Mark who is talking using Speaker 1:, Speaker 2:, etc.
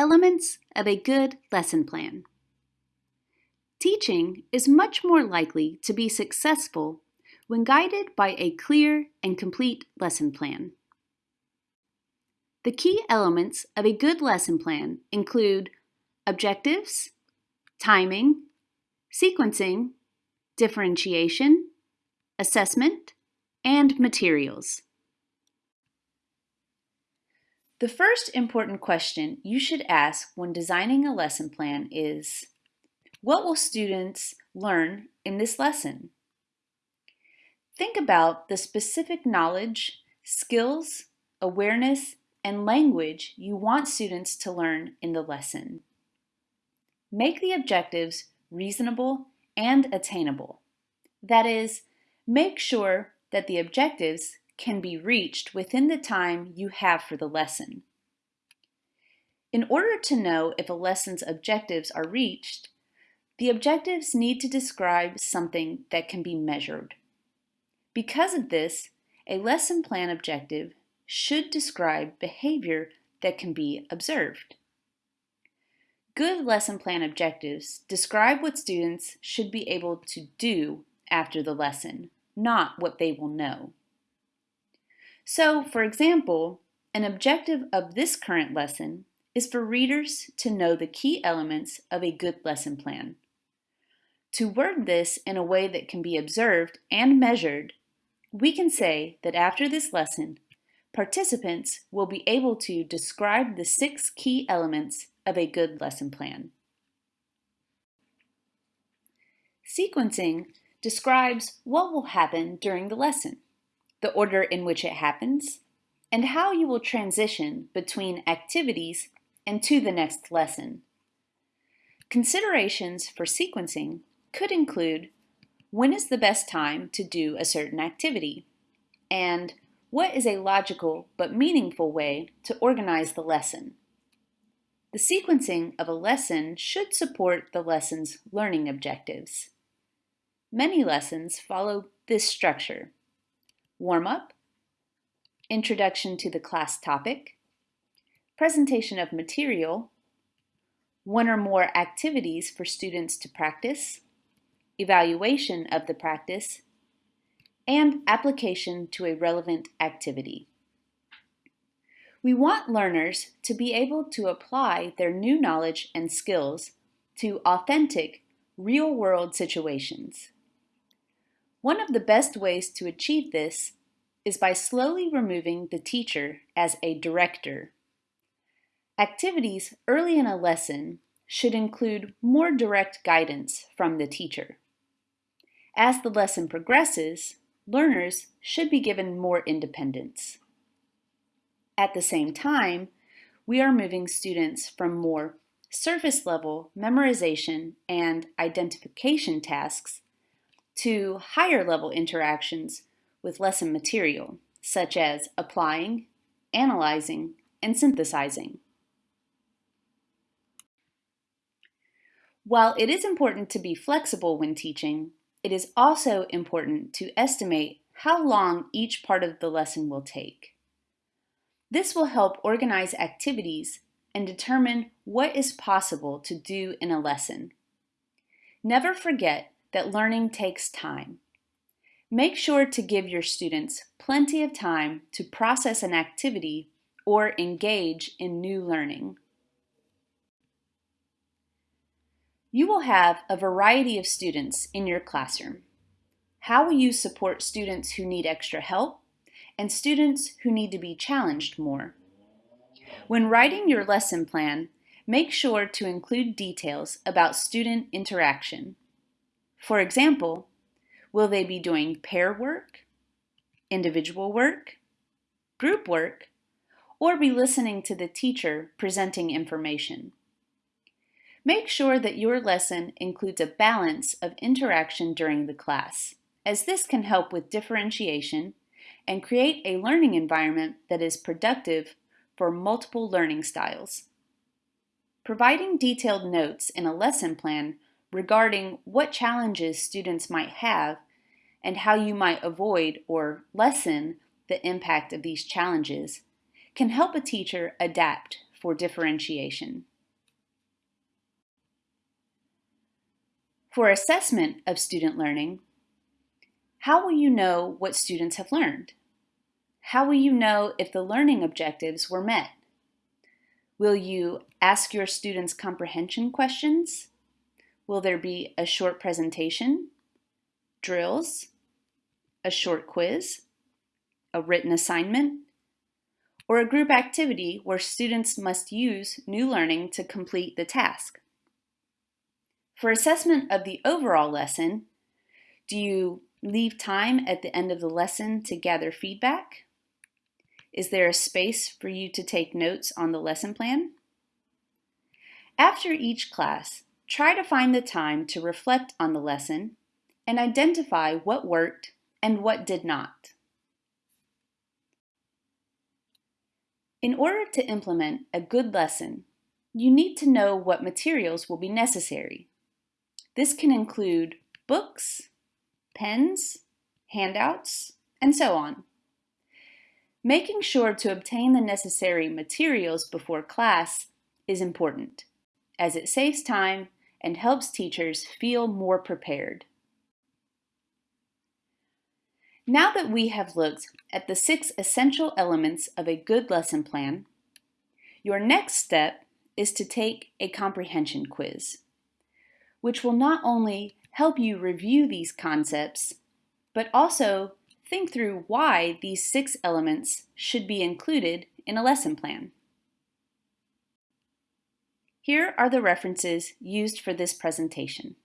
Speaker 1: Elements of a good lesson plan. Teaching is much more likely to be successful when guided by a clear and complete lesson plan. The key elements of a good lesson plan include objectives, timing, sequencing, differentiation, assessment, and materials. The first important question you should ask when designing a lesson plan is, what will students learn in this lesson? Think about the specific knowledge, skills, awareness, and language you want students to learn in the lesson. Make the objectives reasonable and attainable. That is, make sure that the objectives can be reached within the time you have for the lesson. In order to know if a lesson's objectives are reached, the objectives need to describe something that can be measured. Because of this, a lesson plan objective should describe behavior that can be observed. Good lesson plan objectives describe what students should be able to do after the lesson, not what they will know. So, for example, an objective of this current lesson is for readers to know the key elements of a good lesson plan. To word this in a way that can be observed and measured, we can say that after this lesson, participants will be able to describe the six key elements of a good lesson plan. Sequencing describes what will happen during the lesson the order in which it happens, and how you will transition between activities and to the next lesson. Considerations for sequencing could include when is the best time to do a certain activity, and what is a logical but meaningful way to organize the lesson. The sequencing of a lesson should support the lesson's learning objectives. Many lessons follow this structure warm-up, introduction to the class topic, presentation of material, one or more activities for students to practice, evaluation of the practice, and application to a relevant activity. We want learners to be able to apply their new knowledge and skills to authentic, real-world situations. One of the best ways to achieve this is by slowly removing the teacher as a director. Activities early in a lesson should include more direct guidance from the teacher. As the lesson progresses, learners should be given more independence. At the same time, we are moving students from more surface level memorization and identification tasks to higher level interactions with lesson material, such as applying, analyzing, and synthesizing. While it is important to be flexible when teaching, it is also important to estimate how long each part of the lesson will take. This will help organize activities and determine what is possible to do in a lesson. Never forget that learning takes time. Make sure to give your students plenty of time to process an activity or engage in new learning. You will have a variety of students in your classroom. How will you support students who need extra help and students who need to be challenged more? When writing your lesson plan, make sure to include details about student interaction. For example, will they be doing pair work, individual work, group work, or be listening to the teacher presenting information? Make sure that your lesson includes a balance of interaction during the class, as this can help with differentiation and create a learning environment that is productive for multiple learning styles. Providing detailed notes in a lesson plan regarding what challenges students might have and how you might avoid or lessen the impact of these challenges can help a teacher adapt for differentiation. For assessment of student learning, how will you know what students have learned? How will you know if the learning objectives were met? Will you ask your students comprehension questions? Will there be a short presentation, drills, a short quiz, a written assignment, or a group activity where students must use new learning to complete the task? For assessment of the overall lesson, do you leave time at the end of the lesson to gather feedback? Is there a space for you to take notes on the lesson plan? After each class, try to find the time to reflect on the lesson and identify what worked and what did not. In order to implement a good lesson, you need to know what materials will be necessary. This can include books, pens, handouts, and so on. Making sure to obtain the necessary materials before class is important, as it saves time and helps teachers feel more prepared. Now that we have looked at the six essential elements of a good lesson plan, your next step is to take a comprehension quiz, which will not only help you review these concepts, but also think through why these six elements should be included in a lesson plan. Here are the references used for this presentation.